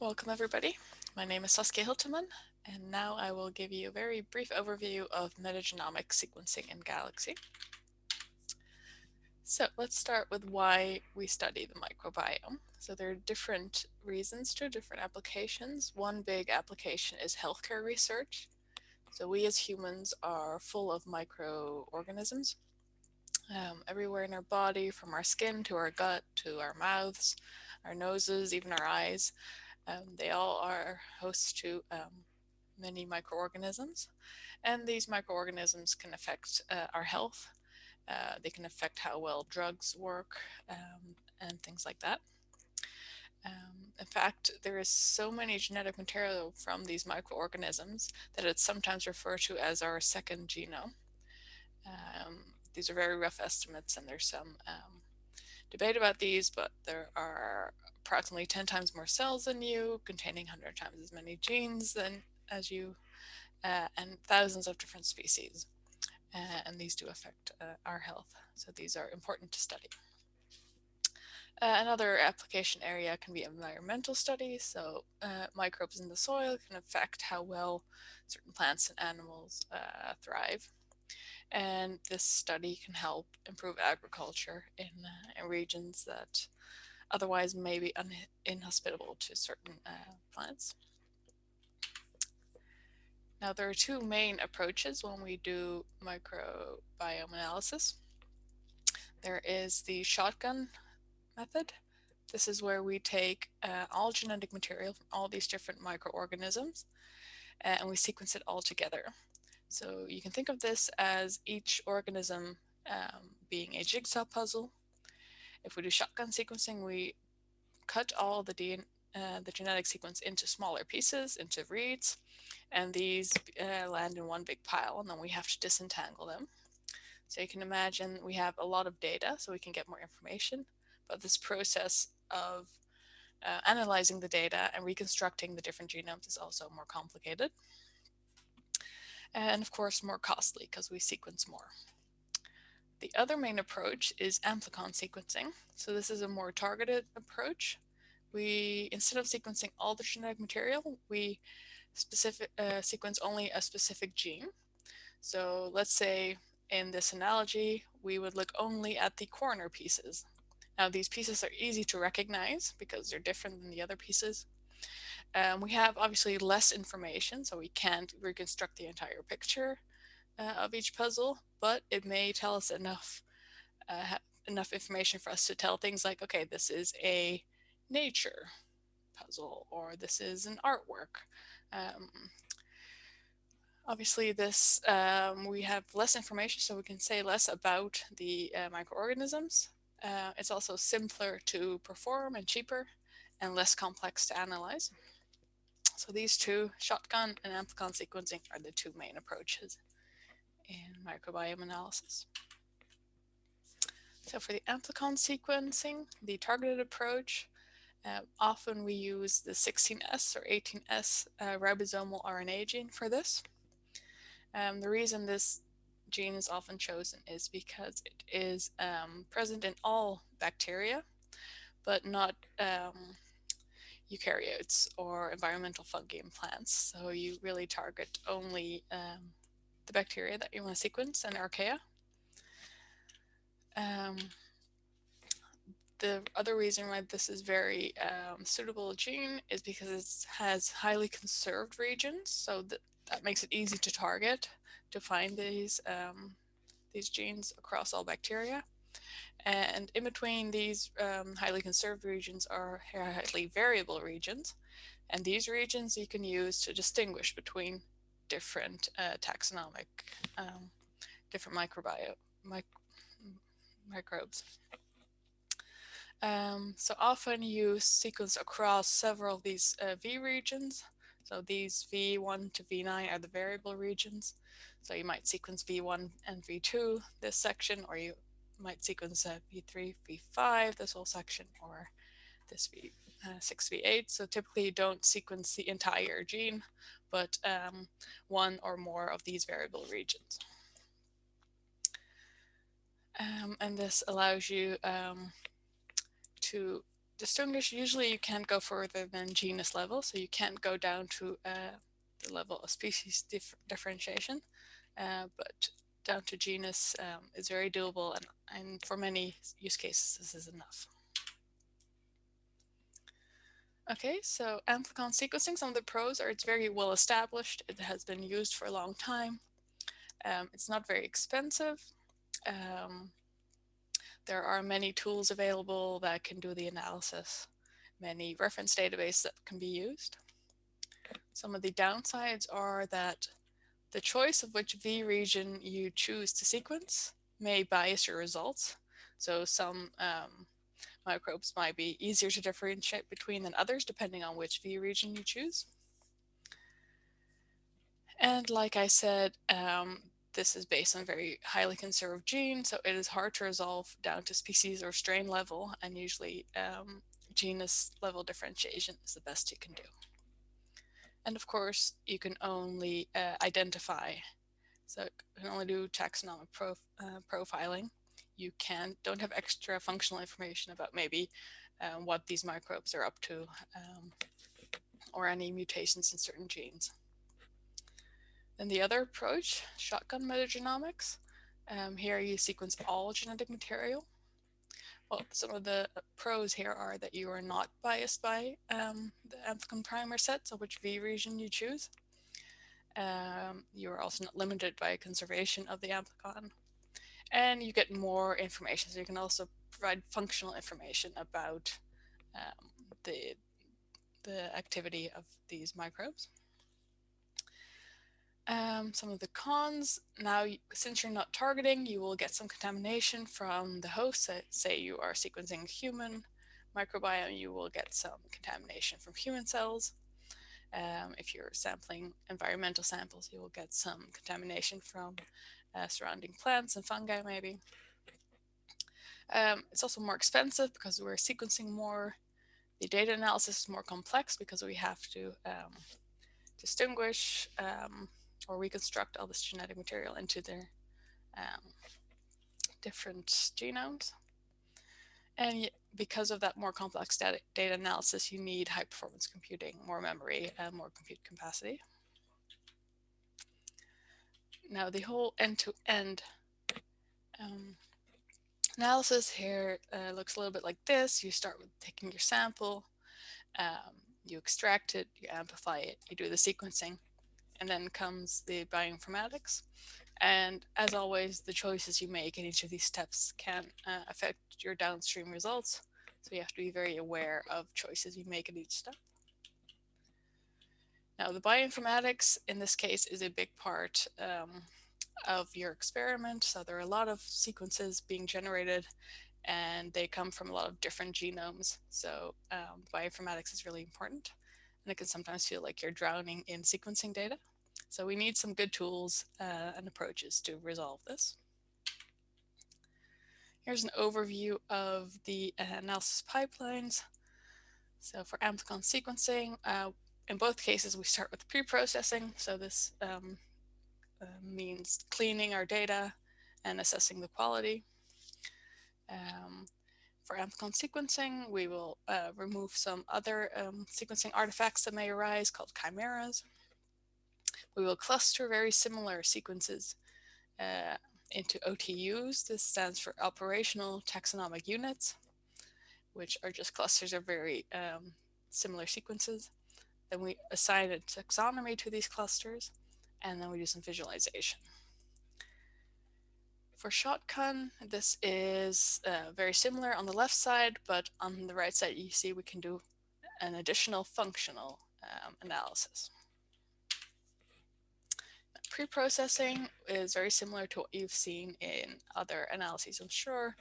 Welcome everybody. My name is Saskia Hiltemann, and now I will give you a very brief overview of metagenomic sequencing in Galaxy. So let's start with why we study the microbiome. So there are different reasons to different applications. One big application is healthcare research. So we as humans are full of microorganisms um, everywhere in our body, from our skin to our gut to our mouths, our noses, even our eyes. Um, they all are hosts to um, many microorganisms, and these microorganisms can affect uh, our health. Uh, they can affect how well drugs work um, and things like that. Um, in fact, there is so many genetic material from these microorganisms that it's sometimes referred to as our second genome. Um, these are very rough estimates and there's some um, debate about these, but there are approximately 10 times more cells than you, containing 100 times as many genes than as you, uh, and thousands of different species. Uh, and these do affect uh, our health. So these are important to study. Uh, another application area can be environmental studies. So uh, microbes in the soil can affect how well certain plants and animals uh, thrive. And this study can help improve agriculture in, in regions that otherwise may be inhospitable to certain plants. Now there are two main approaches when we do microbiome analysis. There is the shotgun method. This is where we take uh, all genetic material from all these different microorganisms uh, and we sequence it all together. So you can think of this as each organism um, being a jigsaw puzzle. If we do shotgun sequencing, we cut all the DNA, uh, the genetic sequence into smaller pieces, into reads, and these uh, land in one big pile, and then we have to disentangle them. So you can imagine we have a lot of data, so we can get more information, but this process of uh, analyzing the data and reconstructing the different genomes is also more complicated. And of course, more costly because we sequence more. The other main approach is amplicon sequencing. So this is a more targeted approach we, instead of sequencing all the genetic material, we specific uh, sequence only a specific gene. So let's say in this analogy, we would look only at the corner pieces. Now these pieces are easy to recognize because they're different than the other pieces. Um, we have obviously less information, so we can't reconstruct the entire picture uh, of each puzzle, but it may tell us enough uh, enough information for us to tell things like, okay, this is a nature puzzle or this is an artwork. Um, obviously this um, we have less information so we can say less about the uh, microorganisms. Uh, it's also simpler to perform and cheaper and less complex to analyze. So these two, shotgun and amplicon sequencing, are the two main approaches in microbiome analysis. So for the amplicon sequencing, the targeted approach, uh, often we use the 16S or 18S uh, ribosomal RNA gene for this. Um, the reason this gene is often chosen is because it is um, present in all bacteria, but not um, eukaryotes or environmental fungi in plants. So you really target only um, the bacteria that you want to sequence and archaea. Um, the other reason why this is very um, suitable gene is because it has highly conserved regions, so that, that makes it easy to target to find these um, these genes across all bacteria. And in between these um, highly conserved regions are highly variable regions. And these regions you can use to distinguish between different uh, taxonomic, um, different microbiome, mic microbes. Um, so often you sequence across several of these uh, V regions. So these V1 to V9 are the variable regions. So you might sequence V1 and V2, this section, or you might sequence uh, V3, V5, this whole section, or this V, uh, 6, V8. So typically you don't sequence the entire gene, but um, one or more of these variable regions. Um, and this allows you um, to distinguish, usually you can't go further than genus level, so you can't go down to uh, the level of species dif differentiation, uh, but down to genus um, is very doable, and, and for many use cases, this is enough. Okay, so amplicon sequencing, some of the pros are it's very well established. It has been used for a long time. Um, it's not very expensive. Um, there are many tools available that can do the analysis, many reference databases that can be used. Some of the downsides are that the choice of which V region you choose to sequence may bias your results. So some um, microbes might be easier to differentiate between than others, depending on which V region you choose. And like I said, um, this is based on very highly conserved genes, so it is hard to resolve down to species or strain level, and usually um, genus level differentiation is the best you can do. And of course, you can only uh, identify, so you can only do taxonomic prof uh, profiling. You can don't have extra functional information about maybe um, what these microbes are up to um, or any mutations in certain genes. Then the other approach, shotgun metagenomics. Um, here you sequence all genetic material. Well, some of the pros here are that you are not biased by um, the amplicon primer set, so which V region you choose. Um, you are also not limited by conservation of the amplicon. And you get more information, so you can also provide functional information about um, the, the activity of these microbes. Um, some of the cons, now since you're not targeting, you will get some contamination from the host. Say you are sequencing human microbiome, you will get some contamination from human cells. Um, if you're sampling environmental samples, you will get some contamination from uh, surrounding plants and fungi maybe. Um, it's also more expensive because we're sequencing more. The data analysis is more complex because we have to um, distinguish um, or reconstruct all this genetic material into their um, different genomes. And because of that more complex data, data analysis, you need high performance computing, more memory, and more compute capacity. Now the whole end-to-end -end, um, analysis here uh, looks a little bit like this. You start with taking your sample, um, you extract it, you amplify it, you do the sequencing, and then comes the bioinformatics. And as always, the choices you make in each of these steps can uh, affect your downstream results. So you have to be very aware of choices you make in each step. Now the bioinformatics in this case is a big part um, of your experiment. So there are a lot of sequences being generated and they come from a lot of different genomes. So um, bioinformatics is really important and it can sometimes feel like you're drowning in sequencing data. So we need some good tools uh, and approaches to resolve this. Here's an overview of the analysis pipelines. So for amplicon sequencing, uh, in both cases, we start with pre-processing. So this um, uh, means cleaning our data and assessing the quality. Um, for amplicon sequencing, we will uh, remove some other um, sequencing artifacts that may arise called chimeras. We will cluster very similar sequences uh, into OTUs. This stands for operational taxonomic units, which are just clusters of very um, similar sequences. Then we assign a taxonomy to these clusters, and then we do some visualization. For shotgun, this is uh, very similar on the left side, but on the right side, you see we can do an additional functional um, analysis. Pre-processing is very similar to what you've seen in other analyses, I'm sure.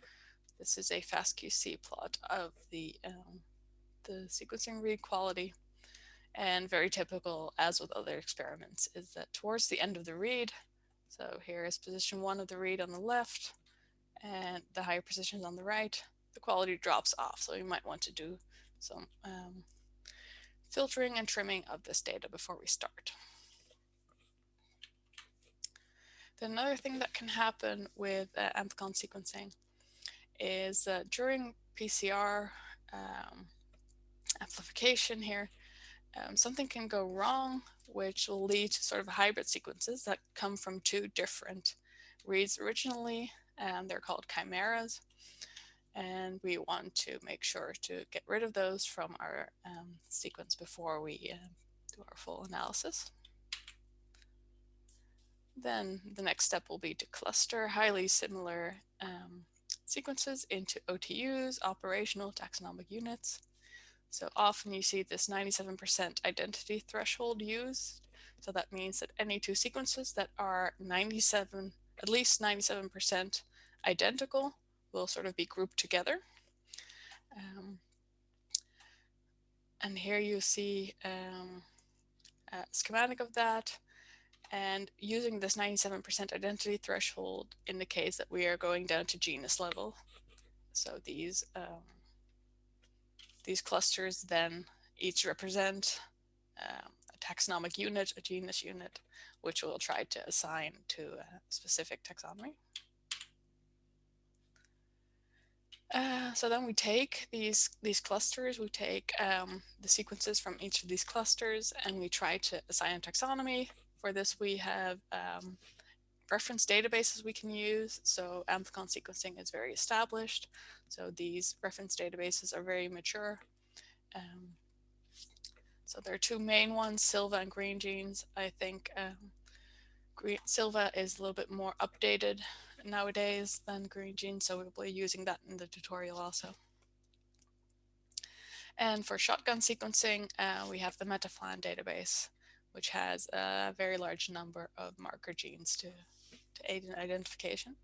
This is a FastQC plot of the, um, the sequencing read quality. And very typical, as with other experiments, is that towards the end of the read, so here is position one of the read on the left and the higher positions on the right. The quality drops off. So you might want to do some um, filtering and trimming of this data before we start. Then another thing that can happen with uh, amplicon sequencing is uh, during PCR, um, amplification here, um, something can go wrong, which will lead to sort of hybrid sequences that come from two different reads originally, and they're called chimeras. And we want to make sure to get rid of those from our um, sequence before we uh, do our full analysis. Then the next step will be to cluster highly similar um, sequences into OTUs, operational taxonomic units. So often you see this 97% identity threshold used. So that means that any two sequences that are 97, at least 97% identical will sort of be grouped together. Um, and here you see um, a schematic of that. And using this 97% identity threshold indicates that we are going down to genus level. So these um, these clusters then each represent um, a taxonomic unit, a genus unit, which we'll try to assign to a specific taxonomy. Uh, so then we take these these clusters, we take um, the sequences from each of these clusters, and we try to assign a taxonomy. For this, we have um, reference databases we can use. So amplicon sequencing is very established. So these reference databases are very mature. Um, so there are two main ones, Silva and Greengenes. I think um, Green, Silva is a little bit more updated nowadays than Greengenes, so we'll be using that in the tutorial also. And for shotgun sequencing, uh, we have the MetaPhlAn database, which has a very large number of marker genes to, to aid in identification.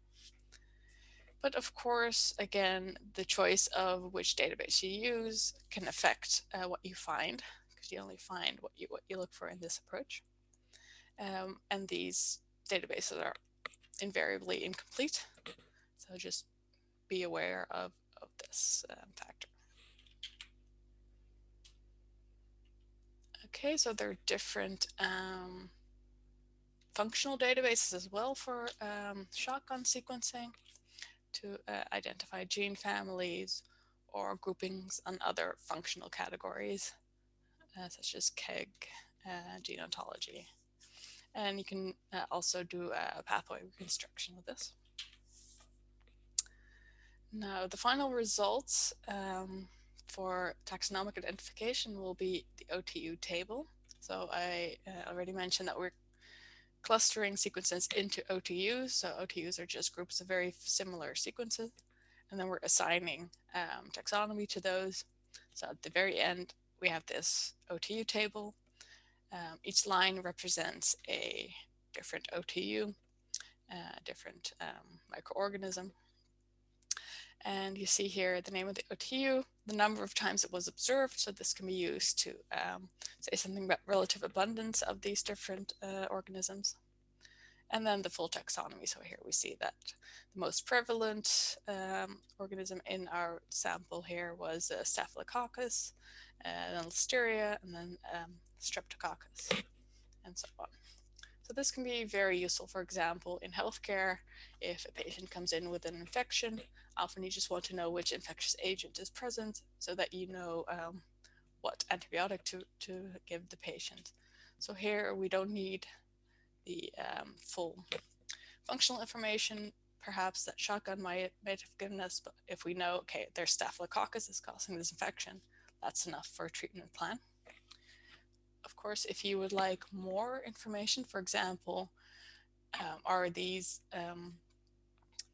But of course, again, the choice of which database you use can affect uh, what you find, because you only find what you, what you look for in this approach. Um, and these databases are invariably incomplete. So just be aware of, of this um, factor. Okay, so there are different um, functional databases as well for um, shotgun sequencing to uh, identify gene families or groupings on other functional categories, uh, such as KEGG, uh, gene ontology. And you can uh, also do a pathway reconstruction with this. Now, the final results um, for taxonomic identification will be the OTU table. So I uh, already mentioned that we're clustering sequences into OTUs. So OTUs are just groups of very similar sequences. And then we're assigning um, taxonomy to those. So at the very end, we have this OTU table um, each line represents a different OTU, a uh, different um, microorganism. And you see here the name of the OTU, the number of times it was observed. So this can be used to um, say something about relative abundance of these different uh, organisms. And then the full taxonomy. So here we see that the most prevalent um, organism in our sample here was uh, Staphylococcus, uh, then Listeria, and then um, Streptococcus, and so on. So this can be very useful, for example, in healthcare, if a patient comes in with an infection, often you just want to know which infectious agent is present so that you know um, what antibiotic to, to give the patient. So here we don't need the um, full functional information, perhaps that shotgun might, might have given us, but if we know, okay, there's staphylococcus is causing this infection, that's enough for a treatment plan. Course, if you would like more information, for example, um, are these um,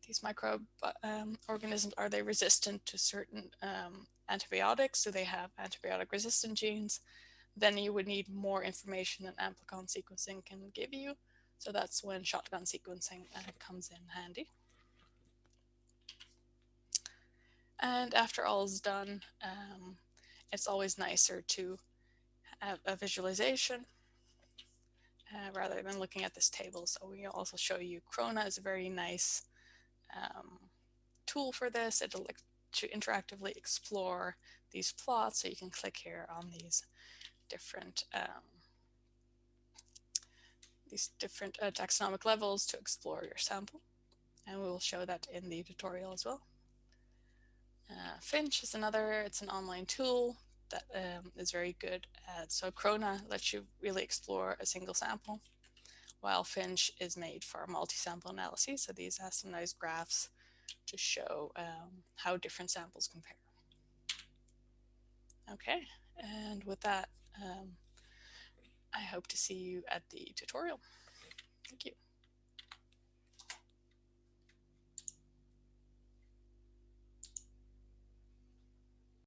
these microbe um, organisms, are they resistant to certain um, antibiotics? Do they have antibiotic resistant genes? Then you would need more information than amplicon sequencing can give you. So that's when shotgun sequencing uh, comes in handy. And after all is done, um, it's always nicer to have a visualization uh, rather than looking at this table. So we also show you Krona is a very nice um, tool for this. Like to interactively explore these plots. So you can click here on these different um, these different uh, taxonomic levels to explore your sample. And we will show that in the tutorial as well. Uh, Phinch is another, it's an online tool that um, is very good at, so Krona lets you really explore a single sample, while Phinch is made for multi-sample analysis. So these have some nice graphs to show um, how different samples compare. Okay, and with that, um, I hope to see you at the tutorial. Thank you.